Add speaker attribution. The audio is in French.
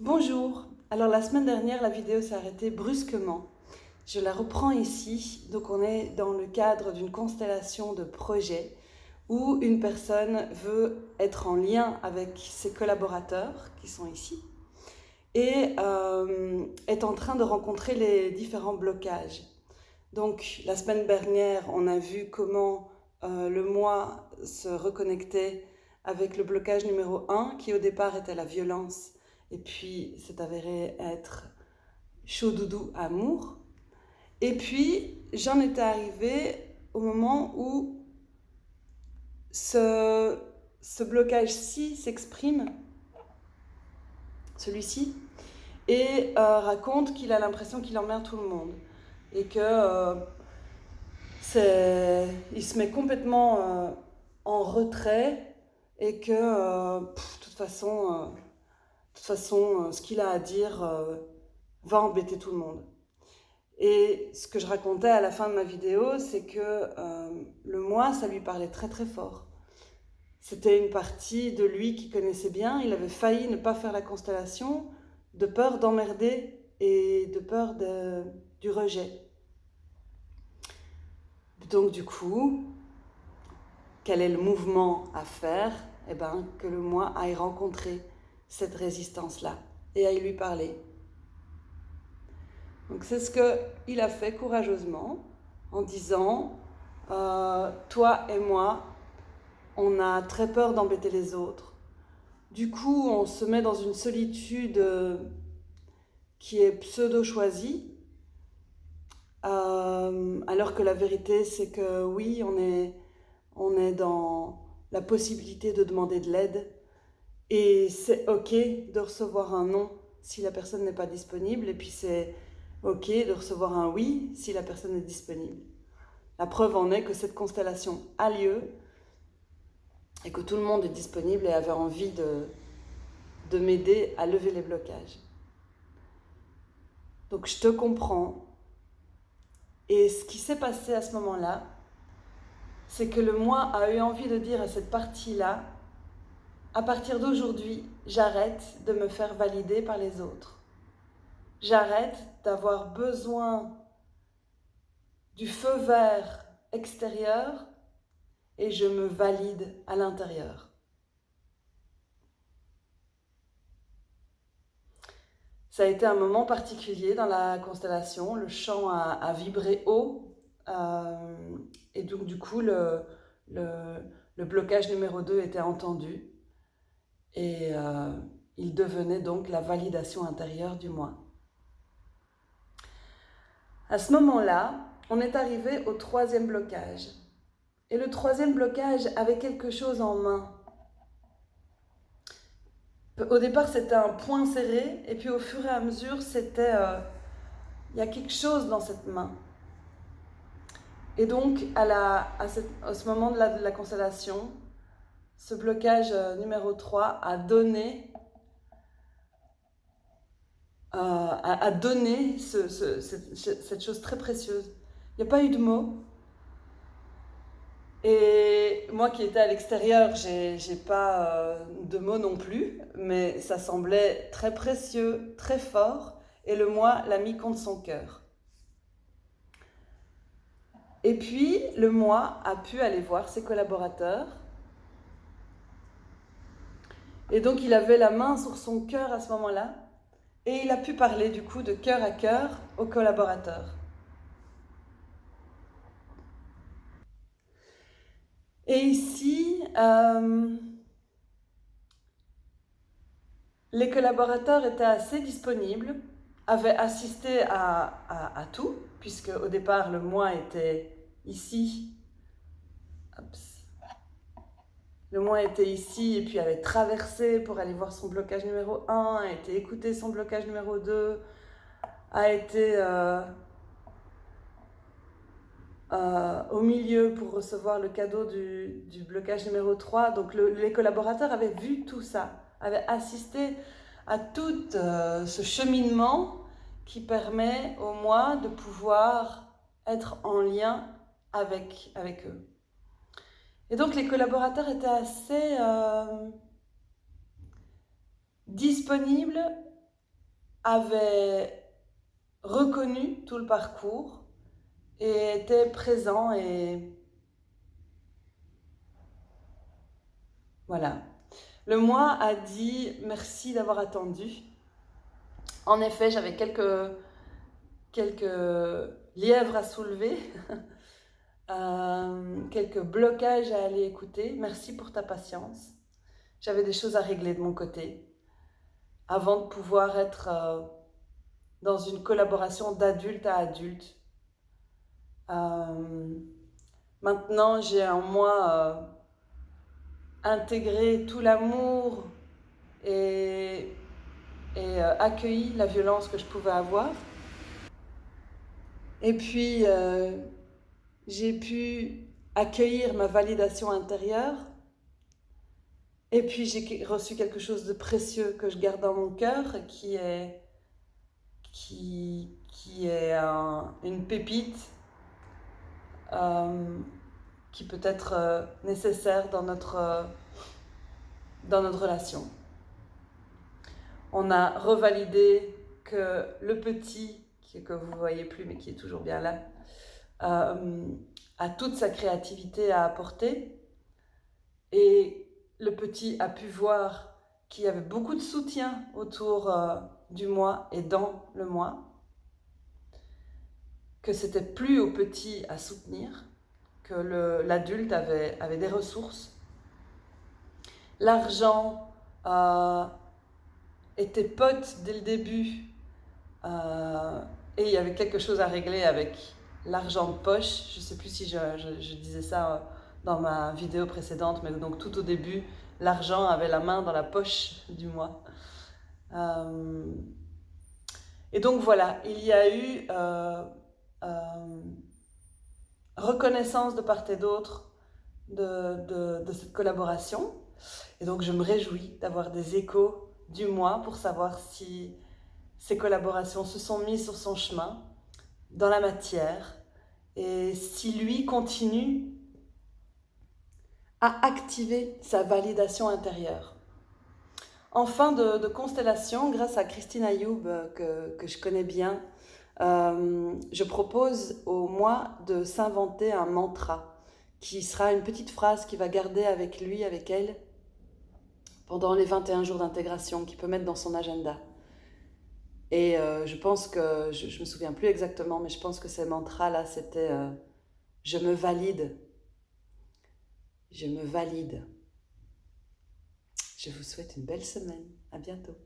Speaker 1: Bonjour, alors la semaine dernière la vidéo s'est arrêtée brusquement. Je la reprends ici, donc on est dans le cadre d'une constellation de projets où une personne veut être en lien avec ses collaborateurs qui sont ici et euh, est en train de rencontrer les différents blocages. Donc la semaine dernière on a vu comment euh, le moi se reconnectait avec le blocage numéro 1 qui au départ était la violence et puis c'est avéré être chaud doudou amour. Et puis j'en étais arrivée au moment où ce, ce blocage-ci s'exprime, celui-ci, et euh, raconte qu'il a l'impression qu'il emmerde tout le monde et que euh, il se met complètement euh, en retrait et que de toute façon façon, euh, ce qu'il a à dire euh, va embêter tout le monde. Et ce que je racontais à la fin de ma vidéo, c'est que euh, le moi, ça lui parlait très très fort. C'était une partie de lui qui connaissait bien. Il avait failli ne pas faire la constellation de peur d'emmerder et de peur de, du rejet. Donc du coup, quel est le mouvement à faire? Eh bien, que le moi aille rencontrer cette résistance-là et à lui parler. Donc c'est ce qu'il a fait courageusement en disant euh, Toi et moi, on a très peur d'embêter les autres. Du coup, on se met dans une solitude qui est pseudo-choisie, euh, alors que la vérité, c'est que oui, on est, on est dans la possibilité de demander de l'aide, et c'est OK de recevoir un non si la personne n'est pas disponible. Et puis c'est OK de recevoir un oui si la personne est disponible. La preuve en est que cette constellation a lieu et que tout le monde est disponible et avait envie de, de m'aider à lever les blocages. Donc je te comprends. Et ce qui s'est passé à ce moment-là, c'est que le moi a eu envie de dire à cette partie-là, à partir d'aujourd'hui, j'arrête de me faire valider par les autres. J'arrête d'avoir besoin du feu vert extérieur et je me valide à l'intérieur. Ça a été un moment particulier dans la constellation. Le chant a, vibré haut euh, et donc du coup le, le blocage numéro 2 était entendu et euh, il devenait donc la validation intérieure du moi. À ce moment-là, on est arrivé au troisième blocage. Et le troisième blocage avait quelque chose en main. Au départ, c'était un point serré, et puis au fur et à mesure, c'était... Euh, il y a quelque chose dans cette main. Et donc, à, la, à, ce moment de la constellation, ce blocage euh, numéro 3 a donné, euh, a, donné cette, chose très précieuse. Il n'y a pas eu de mots. Et moi qui étais à l'extérieur, j'ai pas euh, de mots non plus, mais ça semblait très précieux, très fort, et le moi l'a mis contre son cœur. Et puis, le moi a pu aller voir ses collaborateurs et donc il avait la main sur son cœur à ce moment-là, et il a pu parler du coup de cœur à cœur aux collaborateurs. Et ici, euh, les collaborateurs étaient assez disponibles, avaient assisté à, à, tout, puisque au départ le moi était ici. Le moi était ici et puis avait traversé pour aller voir son blocage numéro 1, a été écouter son blocage numéro 2, a été euh, euh, au milieu pour recevoir le cadeau du, blocage numéro 3. Donc les collaborateurs avaient vu tout ça, avaient assisté à tout euh, ce cheminement qui permet au moi de pouvoir être en lien avec, avec eux. Et donc les collaborateurs étaient assez euh, disponibles avait reconnu tout le parcours et était présent et voilà. Le moi a dit merci d'avoir attendu. En effet, j'avais quelques lièvres à soulever, euh, quelques blocages à aller écouter. Merci pour ta patience. J'avais des choses à régler de mon côté avant de pouvoir être euh, dans une collaboration d'adulte à adulte. Euh, maintenant, j'ai en moi intégré tout l'amour et, et accueilli la violence que je pouvais avoir. Et puis, j'ai pu accueillir ma validation intérieure. Et puis, j'ai reçu quelque chose de précieux que je garde dans mon cœur, qui est, qui, qui est une pépite euh, qui peut être euh, nécessaire dans notre, euh, dans notre relation. On a revalidé que le petit, que vous ne voyez plus mais qui est toujours bien là, euh, a toute sa créativité à apporter. Et le petit a pu voir qu'il y avait beaucoup de soutien autour du moi et dans le moi, que c'était plus au petit à soutenir, que l'adulte avait, avait, des ressources. L'argent euh, était pote dès le début euh, et il y avait quelque chose à régler avec l'argent de poche. Je ne sais plus si je, disais ça euh, dans ma vidéo précédente, mais donc tout au début, l'argent avait la main dans la poche du mois. et donc voilà, il y a eu reconnaissance de part et d'autre de, cette collaboration. Et donc je me réjouis d'avoir des échos du mois pour savoir si ces collaborations se sont mises sur son chemin dans la matière et si lui continue à activer sa validation intérieure. En fin de, constellation, grâce à Christine Ayoub, que, que je connais bien, euh, je propose au mois de s'inventer un mantra qui sera une petite phrase qu'il va garder avec lui, avec elle, pendant les 21 jours d'intégration, qu'il peut mettre dans son agenda. Et euh, je pense que, je, ne me souviens plus exactement, mais je pense que ces mantras-là, c'était euh, Je me valide. Je me valide. Je vous souhaite une belle semaine. À bientôt.